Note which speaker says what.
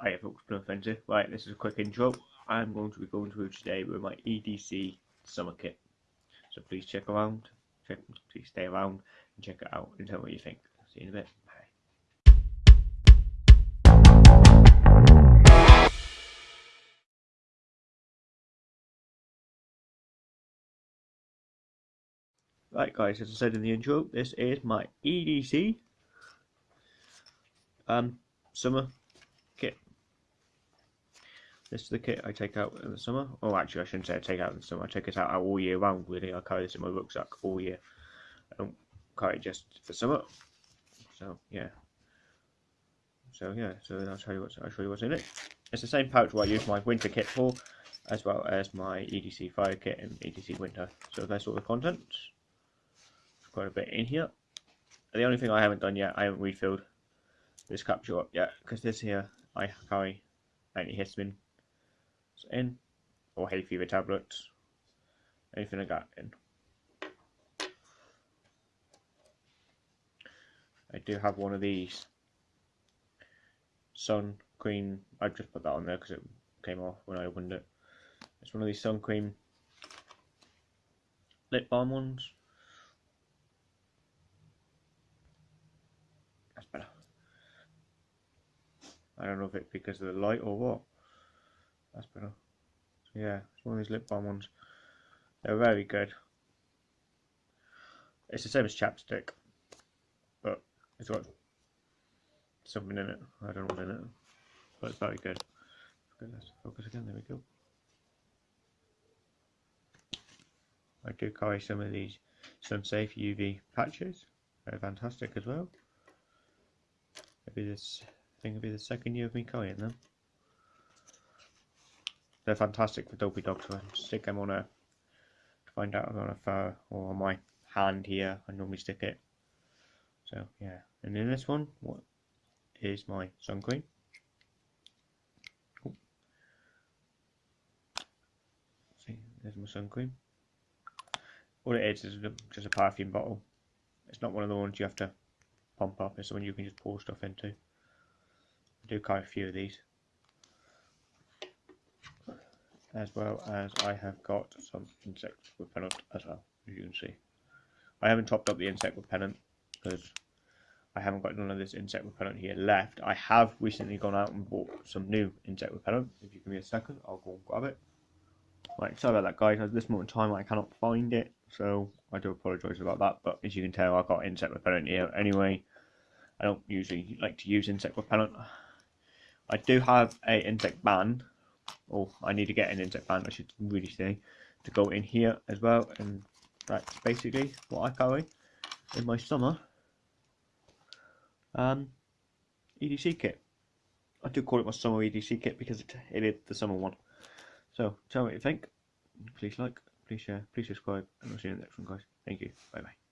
Speaker 1: I have no offensive. Right, this is a quick intro. I'm going to be going through today with my EDC summer kit. So please check around, check, please stay around and check it out and tell me what you think. See you in a bit. Bye. Right guys, as I said in the intro, this is my EDC um, summer kit. This is the kit I take out in the summer. Oh, actually, I shouldn't say I take out in the summer. I take it out all year round, really. I carry this in my rucksack all year. I don't carry it just for summer. So, yeah. So, yeah, so I'll show you what's, I'll show you what's in it. It's the same pouch where I use my winter kit for, as well as my EDC fire kit and EDC winter. So that's all the contents. There's quite a bit in here. The only thing I haven't done yet, I haven't refilled this capsule up yet, because this here I carry antihistamine in, or hay fever tablets, anything like that in. I do have one of these sun cream. I just put that on there because it came off when I opened it. It's one of these sun cream lip balm ones. That's better. I don't know if it's because of the light or what. That's better. So yeah, it's one of these lip balm ones. They're very good. It's the same as chapstick, but it's got something in it. I don't know what's in it, but it's very good. Let's focus again. There we go. I do carry some of these SunSafe UV patches. They're fantastic as well. Maybe this I think it'll be the second year of me carrying them. They're fantastic for dopey dogs. So I stick them on a to find out on a fur or on my hand here. I normally stick it. So yeah, and in this one, what is my sun cream? Oh. See, there's my sun cream. All it is is just a perfume bottle. It's not one of the ones you have to pump up. It's the one you can just pour stuff into. I do carry a few of these. As well as I have got some insect repellent as well, as you can see. I haven't topped up the insect repellent because I haven't got none of this insect repellent here left. I have recently gone out and bought some new insect repellent. If you give me a second, I'll go and grab it. Right, sorry about that guys, at this moment in time I cannot find it, so I do apologise about that, but as you can tell I've got insect repellent here anyway. I don't usually like to use insect repellent. I do have a insect ban, or I need to get an insect ban I should really say, to go in here as well, and that's basically what I carry in my summer um, EDC kit. I do call it my summer EDC kit because it, it is the summer one. So tell me what you think. Please like, please share, please subscribe, and I'll see you in the next one, guys. Thank you. Bye bye.